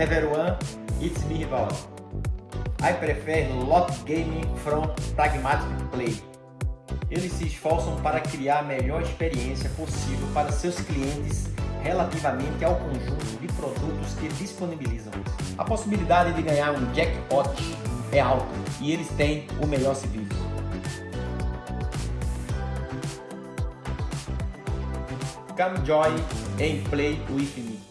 Everyone, it's me Rivaldo. I prefer lot gaming from pragmatic play. Eles se esforçam para criar a melhor experiência possível para seus clientes relativamente ao conjunto de produtos que disponibilizam. A possibilidade de ganhar um jackpot é alta e eles têm o melhor serviço. Come join and play with me.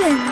Nation.